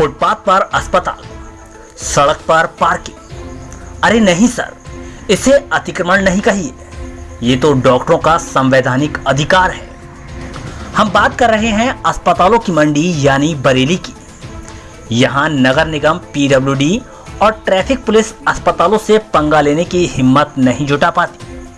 Footpath पर अस्पताल, सड़क पर पार्किंग। अरे नहीं, सर, इसे अतिक्रमण नहीं कहिए। ये तो डॉक्टरों का संवैधानिक अधिकार है। हम बात कर रहे हैं अस्पतालों की मंडी, यानी बरेली की। यहाँ नगर निगम, पीडब्ल्यूडी और ट्रैफ़िक पुलिस अस्पतालों से पंगा लेने की हिम्मत नहीं जुटा पाती।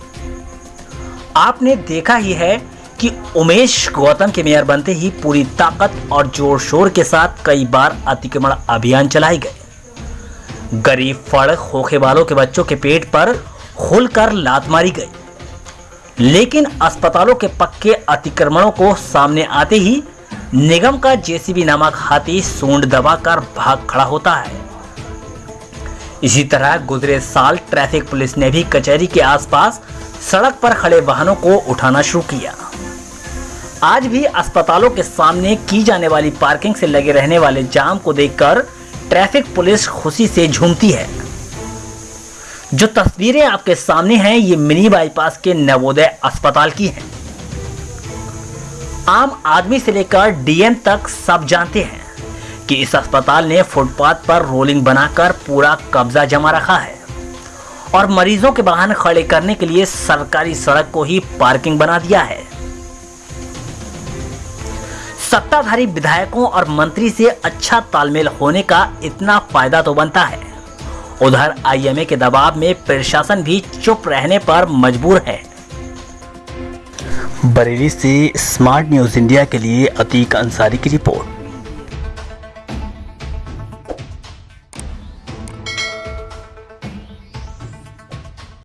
आपने देखा ही है कि उमेश गौतम के मेयर बनते ही पूरी ताकत और ज़ोर शोर के साथ कई बार अतिक्रमण अभियान चलाए गए। गरीब फड़ खोखे वालों के बच्चों के पेट पर खुलकर लात मारी गई। लेकिन अस्पतालों के पक्के अतिक्रमणों को सामने आते ही निगम का जेसीबी नामक हाथी सूंड दबाकर भाग खड़ा होता है। इसी तरह गुजरे साल ट्रैफ़िक पुलिस ने भी कचहरी के आसपास सड़क पर खड़े वाहनों को उठाना शुरू किया। आज भी अस्पतालों के सामने की जाने वाली पार्किंग से लगे रहने वाले जाम को देखकर ट्रैफ़िक पुलिस खुशी से झूमती है। जो तस्वीरें आपके सामने हैं, ये मिनी बाईपास के नवोदय अस्पताल की हैं। आम आदमी से लेकर डीएम तक सब जानते हैं कि इस अस्पताल ने फुटपाथ पर रोलिंग बनाकर पूरा कब्जा जमा रखा है और मरीजों के वाहन खड़े करने के लिए सरकारी सड़क को ही पार्किंग बना दिया है। सत्ताधारी विधायकों और मंत्री से अच्छा तालमेल होने का इतना फ़ायदा तो बनता है। उधर आईएमए के दबाव में प्रशासन भी चुप रहने पर मजबूर है। बरेली से स्मार्ट न्यूज़ इंडिया के लिए अतीक अंसारी की रिपोर्ट।